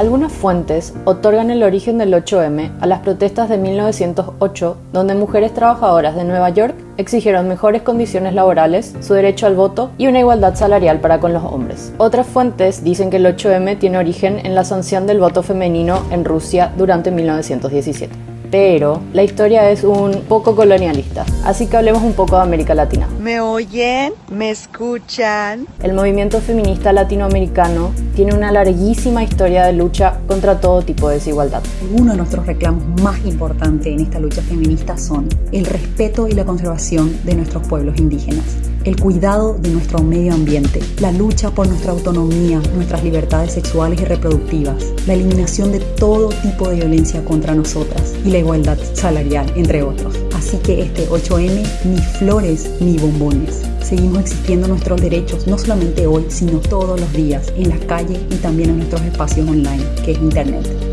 Algunas fuentes otorgan el origen del 8M a las protestas de 1908, donde mujeres trabajadoras de Nueva York exigieron mejores condiciones laborales, su derecho al voto y una igualdad salarial para con los hombres. Otras fuentes dicen que el 8M tiene origen en la sanción del voto femenino en Rusia durante 1917 pero la historia es un poco colonialista, así que hablemos un poco de América Latina. ¿Me oyen? ¿Me escuchan? El movimiento feminista latinoamericano tiene una larguísima historia de lucha contra todo tipo de desigualdad. Uno de nuestros reclamos más importantes en esta lucha feminista son el respeto y la conservación de nuestros pueblos indígenas, el cuidado de nuestro medio ambiente, la lucha por nuestra autonomía, nuestras libertades sexuales y reproductivas, la eliminación de todo tipo de violencia contra nosotras y la igualdad salarial, entre otros. Así que este 8M ni flores ni bombones. Seguimos exigiendo nuestros derechos no solamente hoy, sino todos los días, en las calles y también en nuestros espacios online, que es Internet.